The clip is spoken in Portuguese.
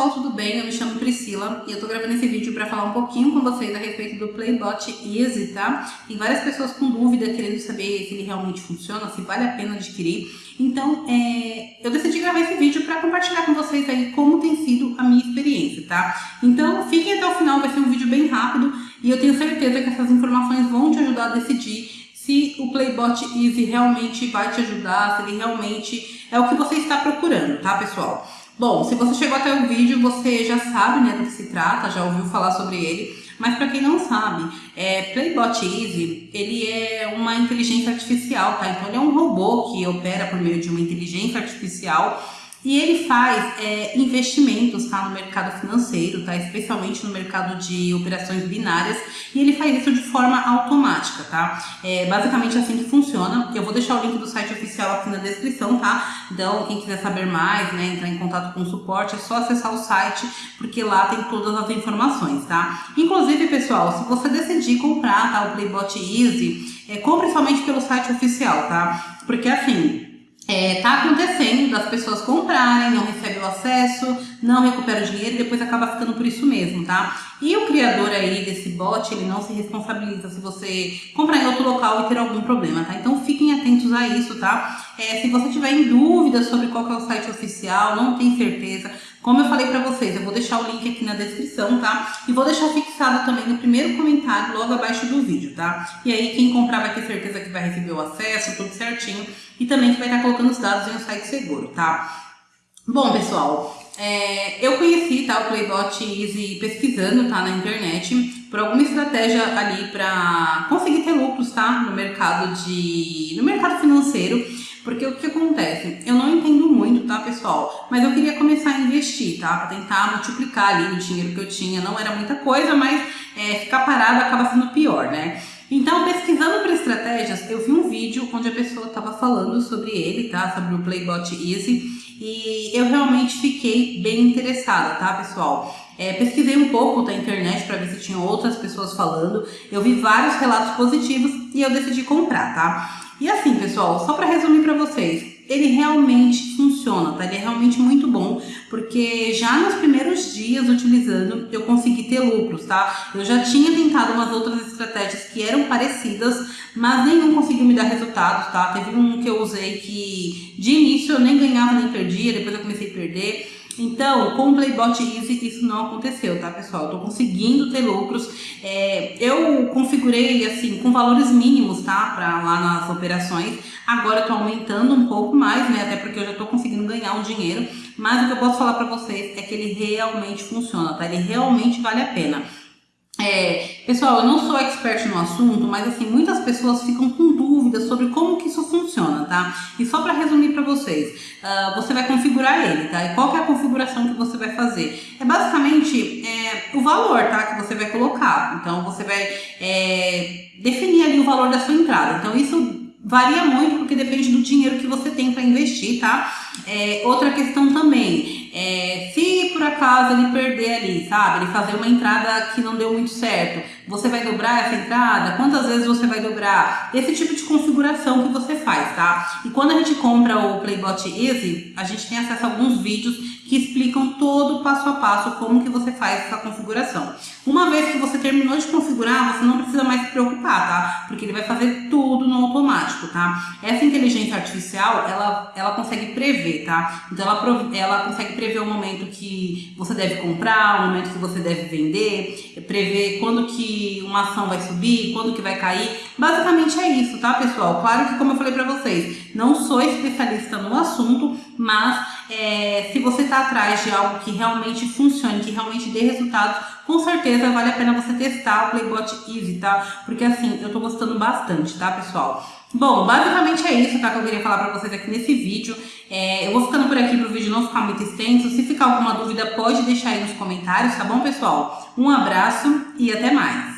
pessoal, tudo bem? Eu me chamo Priscila e eu tô gravando esse vídeo para falar um pouquinho com vocês a respeito do Playbot Easy, tá? Tem várias pessoas com dúvida, querendo saber se ele realmente funciona, se vale a pena adquirir. Então, é, eu decidi gravar esse vídeo para compartilhar com vocês aí como tem sido a minha experiência, tá? Então, fiquem até o final, vai ser um vídeo bem rápido e eu tenho certeza que essas informações vão te ajudar a decidir se o Playbot Easy realmente vai te ajudar, se ele realmente é o que você está procurando, tá, pessoal? Bom, se você chegou até o vídeo, você já sabe né, do que se trata, já ouviu falar sobre ele. Mas para quem não sabe, é, Playbot Easy, ele é uma inteligência artificial, tá? Então ele é um robô que opera por meio de uma inteligência artificial e ele faz é, investimentos tá, no mercado financeiro, tá, especialmente no mercado de operações binárias, e ele faz isso de forma automática, tá? É basicamente assim que funciona. Eu vou deixar o link do site oficial aqui na descrição, tá? Então, quem quiser saber mais, né, entrar em contato com o suporte, é só acessar o site, porque lá tem todas as informações, tá? Inclusive, pessoal, se você decidir comprar tá, o Playbot Easy, é, compre somente pelo site oficial, tá? Porque assim, é, tá acontecendo das pessoas comprarem, não recebem o acesso, não recuperam o dinheiro e depois acaba ficando por isso mesmo, tá? E o criador aí desse bot, ele não se responsabiliza se você comprar em outro local e ter algum problema, tá? Então fiquem atentos a isso, tá? É, se você tiver em dúvida sobre qual é o site oficial, não tem certeza, como eu falei pra vocês, eu vou deixar o link aqui na descrição, tá? E vou deixar fixado também no primeiro comentário, logo abaixo do vídeo, tá? E aí quem comprar vai ter certeza que vai receber o acesso, tudo certinho. E também que vai estar colocando os dados em um site seguro, tá? Bom, pessoal, é, eu conheci tá, o Playbot Easy pesquisando tá, na internet por alguma estratégia ali para conseguir ter lucros tá, no mercado de no mercado financeiro porque o que acontece? Eu não entendo muito, tá, pessoal? Mas eu queria começar a investir, tá? Pra tentar multiplicar ali o dinheiro que eu tinha. Não era muita coisa, mas é, ficar parado acaba sendo pior, né? Então, pesquisando por estratégias, eu vi um vídeo onde a pessoa estava falando sobre ele, tá? Sobre o Playbot Easy. E eu realmente fiquei bem interessada, tá, pessoal? É, pesquisei um pouco na internet para ver se tinha outras pessoas falando. Eu vi vários relatos positivos e eu decidi comprar, tá? E assim, pessoal, só para resumir para vocês, ele realmente funciona, tá? Ele é realmente muito bom, porque já nos primeiros dias utilizando, eu consegui ter lucros, tá? Eu já tinha tentado umas outras estratégias que eram parecidas, mas nenhum conseguiu me dar resultados, tá? Teve um que eu usei que de início eu nem ganhava nem perdia, depois eu comecei a perder. Então, com o Playbot Easy isso não aconteceu, tá, pessoal? Eu tô conseguindo ter lucros. É, eu configurei, assim, com valores mínimos, tá, pra lá nas operações. Agora eu tô aumentando um pouco mais, né, até porque eu já tô conseguindo ganhar um dinheiro. Mas o que eu posso falar pra vocês é que ele realmente funciona, tá? Ele realmente vale a pena. É, pessoal, eu não sou expert no assunto, mas assim, muitas pessoas ficam com dúvidas sobre como que isso funciona, tá? E só para resumir para vocês, uh, você vai configurar ele, tá? E qual que é a configuração que você vai fazer? É basicamente é, o valor, tá? Que você vai colocar. Então, você vai é, definir ali o valor da sua entrada. Então, isso varia muito porque depende do dinheiro que você tem para investir, tá? É, outra questão também, é, se por acaso ele perder ali, sabe? Ele fazer uma entrada que não deu muito certo, você vai dobrar essa entrada? Quantas vezes você vai dobrar? Esse tipo de configuração que você faz, tá? E quando a gente compra o Playbot Easy, a gente tem acesso a alguns vídeos que explicam todo o passo a passo como que você faz essa configuração. Uma vez que você terminou de configurar, você não precisa mais se preocupar, tá? Porque ele vai fazer tudo no automático, tá? Essa inteligência artificial, ela, ela consegue prever, tá? Então ela, ela consegue prever o momento que você deve comprar, o momento que você deve vender, prever quando que uma ação vai subir, quando que vai cair. Basicamente é isso, tá, pessoal? Claro que, como eu falei pra vocês, não sou especialista no assunto, mas é, se você tá atrás de algo que realmente funcione, que realmente dê resultados, com certeza vale a pena você testar o Playbot Easy, tá? Porque assim, eu tô gostando bastante, tá, pessoal? Bom, basicamente é isso, tá? Que eu queria falar pra vocês aqui nesse vídeo. É, eu vou ficando por aqui pro vídeo não ficar muito extenso. Se ficar alguma dúvida, pode deixar aí nos comentários, tá bom, pessoal? Um abraço e até mais!